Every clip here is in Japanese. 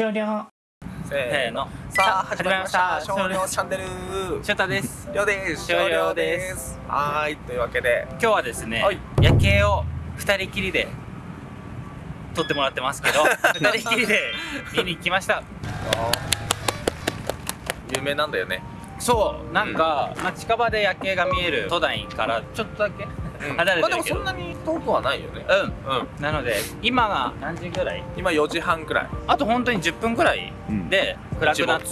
終了せーの。さあ始まりました。少量チャンネル。ショタです。りょうです。少量です。はーい。というわけで。今日はですね、はい。夜景を二人きりで撮ってもらってますけど 二人きりで見に来ました。有名なんだよね。そう。なんか、まあ、近場で夜景が見える都内からちょっとだけ離れまあでもてるけど、そんなに遠くはないよね。うん。うん。なので今が何時ぐらい？今4時半くらい。あと本当に10分ぐらいで暗くなって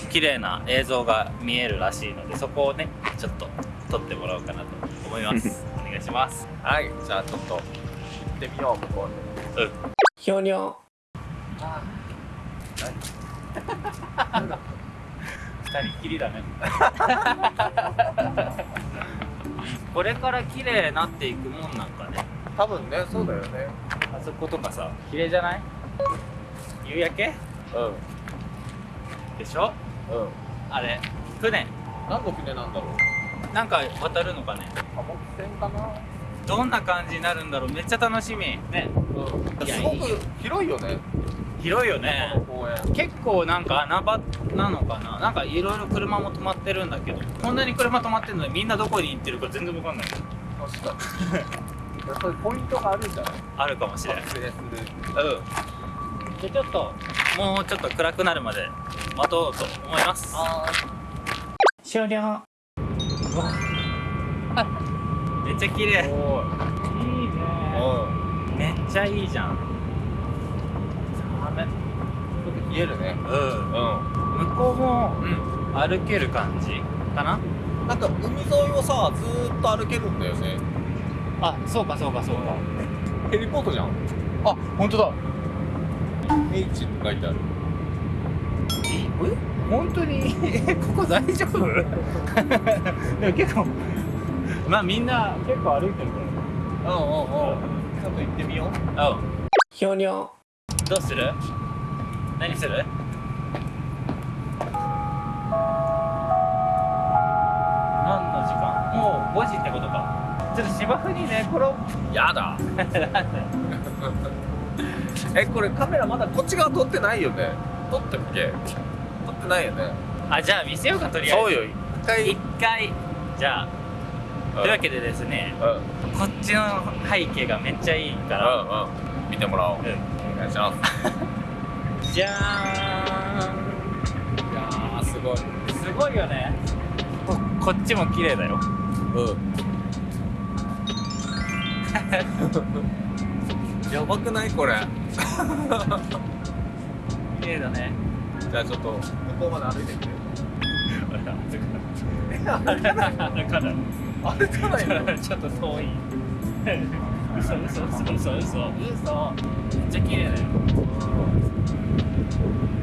うん。綺麗な映像が見えるらしいのでそこをねちょっと撮ってもらおうかなと思います。お願いします。はい。じゃあちょっと行ってみよう向こううん。終了 二人っきりだね これから綺麗になっていくもんなんかね。多分ねそうだよね。あそことかさ綺麗じゃない？夕焼け？うん。でしょ？うん。あれ船。何の船なんだろう？なんか渡るのかね。貨物船かな？どんな感じになるんだろう。めっちゃ楽しみ。ね。うん。すごく広いよね広いよね。結構なんか穴場なのかな？なんかいろいろ車も止まってるんだけど。こんなに車止まってるのにみんなどこに行ってるか全然わかんない。確かに。そういうポイントがあるんじゃないあるかもしれないうん。でちょっともうちょっと暗くなるまで待とうと思います。あ終了。めっちゃ綺麗。いいね。めっちゃいいじゃん寒いちょっと冷えるね。うん。う向こうもん歩ける感じかな？なんか海沿いをさずーっと歩けるんだよね。あそうかそうかそうか。ヘリポートじゃん。あ本当だ。H って書いてある。え本当に？ここ大丈夫？でも結構まあみんな結構歩いてるかうんうんうん。ちょっと行ってみよう。らうんどうする？何する？何の時間？もう5時ってことか。ちょっと芝生に寝転ぶ。やだ。えこれカメラまだこっち側撮ってないよね？撮ってっけ？撮ってないよね。あじゃあ見せようかとりあえず。そうよ。一回。一回。じゃあというわけでですねうん。うんこっちの背景がめっちゃいいから。うん。見てもらおう。うんお願いします。じゃーいやーすごい。んすごいよね。ここっちも綺麗だよ。うん。やばくない？これ。綺麗だね。じゃあちょっと。向こうまで歩いてみてあれ。だから歩かないの？ちょっと遠い嘘嘘嘘嘘嘘嘘めっちゃ綺麗だよ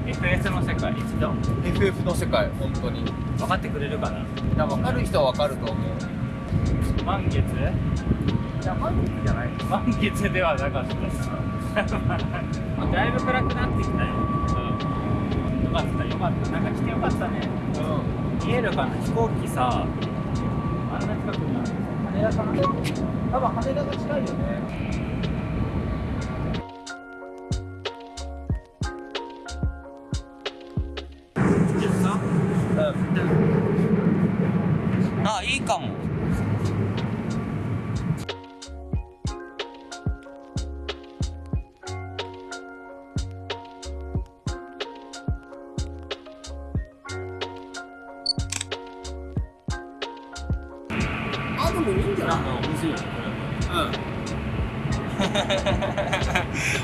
FS の世界一度 FF の世界本当に分かってくれるかな。分かる人は分かると思う満月いや満月じゃない満月ではなかっただいぶ暗くなってきたようんよかったよかったなんか来てよかったねうん見えるかな飛行機さあんな近くにある羽田かな多分羽田が近いよね。でもいいんじゃない？なん。か面白い。ね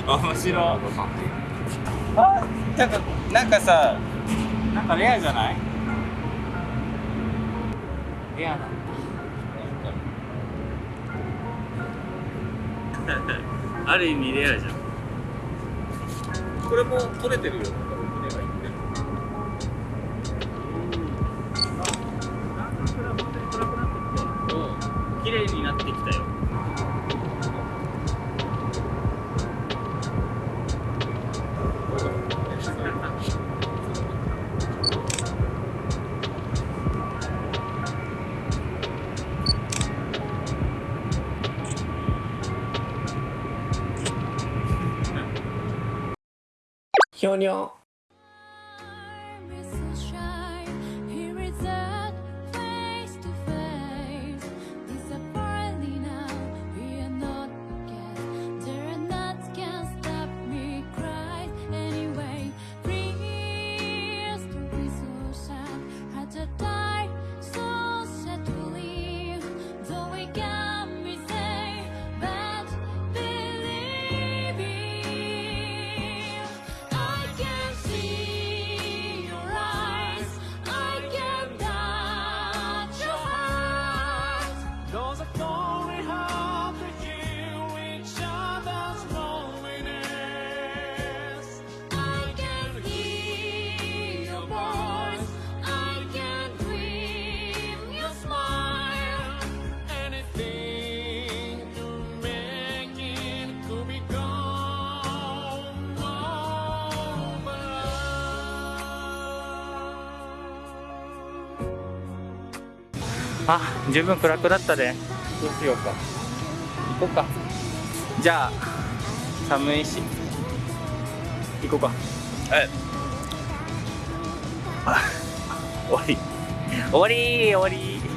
これ面白い。あなんかなんかさなんかレアじゃない？レアなんだ。ある意味レアじゃん。これも撮れてるよ。船ひょにょあ、十分暗くなったで。どうしようか。行こうか。じゃあ、寒いし。行こうか。はいあ終わり終わり終わり